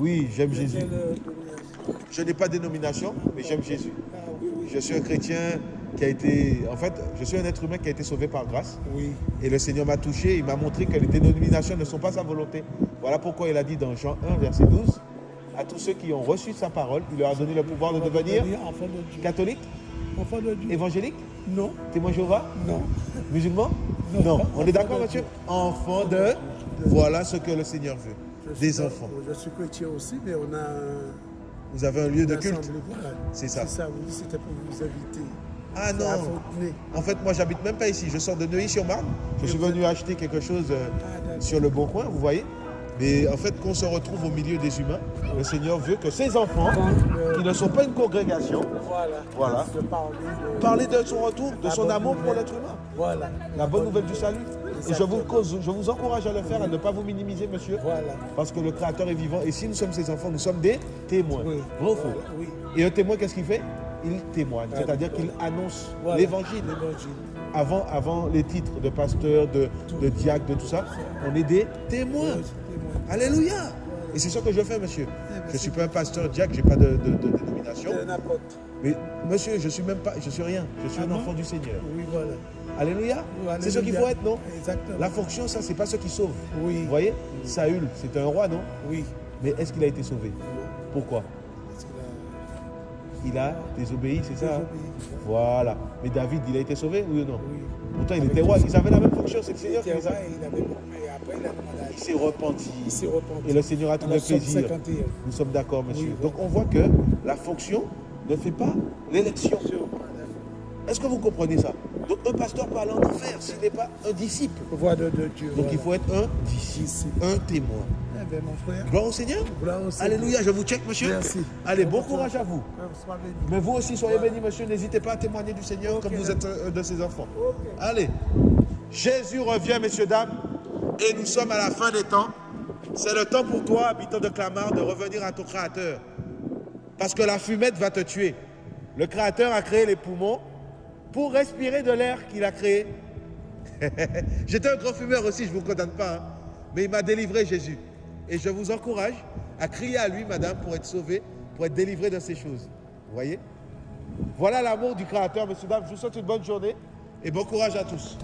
Oui, j'aime Jésus. Je n'ai pas de dénomination, mais j'aime Jésus. Je suis un chrétien qui a été... En fait, je suis un être humain qui a été sauvé par grâce. Oui. Et le Seigneur m'a touché, il m'a montré que les dénominations ne sont pas sa volonté. Voilà pourquoi il a dit dans Jean 1, verset 12, à tous ceux qui ont reçu sa parole, il leur a donné le pouvoir de devenir enfant de Dieu. catholique, Enfant de Dieu. évangélique, Non, témoin Jéhovah, non. musulman Non. Non. On est d'accord, Enfant de monsieur? Dieu. Enfant de... Voilà ce que le Seigneur veut. Des enfants. Je suis chrétien aussi, mais on a Vous avez un lieu de culte voilà. C'est ça. C'est ça, oui, c'était pour vous inviter. Ah non. En fait, moi, j'habite même pas ici. Je sors de Neuilly-sur-Marne. Je suis venu acheter quelque chose euh, Ah, sur le bon coin, vous voyez. Mais en fait, qu'on se retrouve au milieu des humains, le Seigneur veut que ses enfants, Quand, qui ne sont pas une congrégation, Voilà. Parler de... parler de son retour, de son amour pour l'être humain. Voilà. La bonne nouvelle du salut. Et je vous, cause- je vous encourage à le faire, à ne pas vous minimiser, monsieur. Voilà. Parce que le Créateur est vivant. Et si nous sommes ses enfants, nous sommes des témoins. Oui. Vrai ou faux Voilà, Oui. Et un témoin, qu'est-ce qu'il fait? Il témoigne. C'est-à-dire qu'il annonce l'évangile. Avant, avant les titres de pasteur, de, de diacre, de tout ça, on est des témoins. Alléluia. Et c'est ça que je fais, monsieur. ben, Je ne suis pas un pasteur diacre, je n'ai pas de, de- de dénomination. Un apôtre. Mais monsieur, je suis même pas, je suis rien. Je suis Ah un enfant du Seigneur. Oui, voilà. Alléluia. Oui, C'est ce qu'il faut être, non? Exactement. La fonction, ça, c'est pas ce qui sauve. Oui. Vous voyez? Saül, c'est un roi, non? Oui. Mais est-ce qu'il a été sauvé? Pourquoi? Parce qu'il a Il a désobéi, c'est ça hein? Voilà. Mais David, il a été sauvé, oui ou non? Oui. Pourtant, il était roi. Ils avaient la même fonction. C'est le Seigneur qui les a. il s'est repenti. Il s'est repenti. Et le Seigneur a Dans trouvé plaisir. 51. Nous sommes d'accord, monsieur. Oui. Donc on voit que la fonction ne fait pas l'élection. Est-ce que vous comprenez ça? Donc un pasteur peut aller en enfer s'il n'est pas un disciple. Voix de, de Dieu. Donc voilà. il faut être un disciple, un témoin. Eh bien, mon frère. Gloire au Seigneur. Gloire au Seigneur. Alléluia, je vous check, monsieur. Merci. Allez, bon courage à vous. Mais vous aussi, soyez bénis, monsieur. N'hésitez pas à témoigner du Seigneur comme vous êtes un de ses enfants. Allez. Jésus revient, messieurs, dames. Et nous sommes à la fin des temps. C'est le temps pour toi, habitant de Clamart, de revenir à ton Créateur. Parce que la fumette va te tuer. Le Créateur a créé les poumons pour respirer de l'air qu'il a créé. J'étais un grand fumeur aussi, je ne vous condamne pas. hein. Mais il m'a délivré, Jésus. Et je vous encourage à crier à lui, madame, pour être sauvé, pour être délivré de ces choses. Vous voyez? Voilà l'amour du Créateur, messieurs, dames. Je vous souhaite une bonne journée et bon courage à tous.